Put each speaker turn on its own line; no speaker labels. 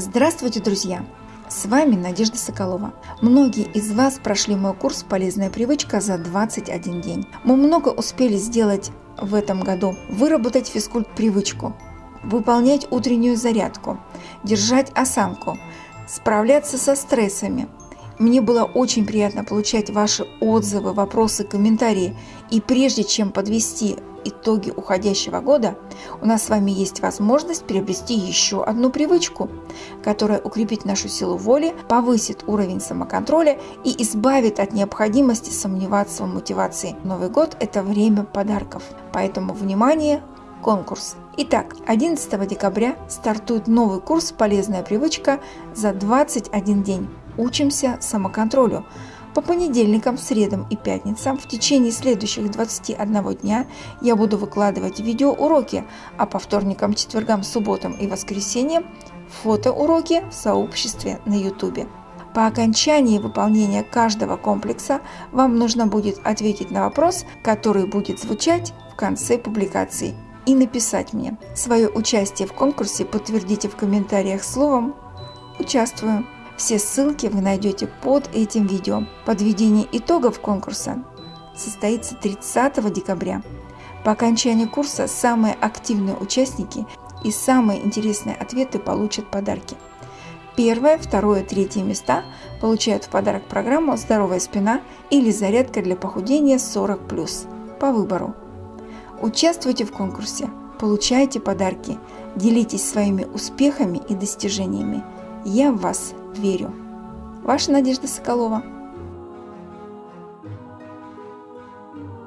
Здравствуйте, друзья! С вами Надежда Соколова. Многие из вас прошли мой курс «Полезная привычка» за 21 день. Мы много успели сделать в этом году. Выработать физкульт-привычку, выполнять утреннюю зарядку, держать осанку, справляться со стрессами. Мне было очень приятно получать ваши отзывы, вопросы, комментарии. И прежде чем подвести итоги уходящего года, у нас с вами есть возможность приобрести еще одну привычку, которая укрепит нашу силу воли, повысит уровень самоконтроля и избавит от необходимости сомневаться в мотивации. Новый год – это время подарков, поэтому внимание, конкурс. Итак, 11 декабря стартует новый курс «Полезная привычка» за 21 день. Учимся самоконтролю. По понедельникам, средам и пятницам в течение следующих 21 дня я буду выкладывать видеоуроки, а по вторникам, четвергам, субботам и воскресеньям фотоуроки в сообществе на YouTube. По окончании выполнения каждого комплекса вам нужно будет ответить на вопрос, который будет звучать в конце публикации и написать мне. Свое участие в конкурсе подтвердите в комментариях словом «Участвую». Все ссылки вы найдете под этим видео. Подведение итогов конкурса состоится 30 декабря. По окончании курса самые активные участники и самые интересные ответы получат подарки. Первое, второе, третье места получают в подарок программу «Здоровая спина» или «Зарядка для похудения 40+» по выбору. Участвуйте в конкурсе, получайте подарки, делитесь своими успехами и достижениями. Я в вас верю. Ваша Надежда Соколова.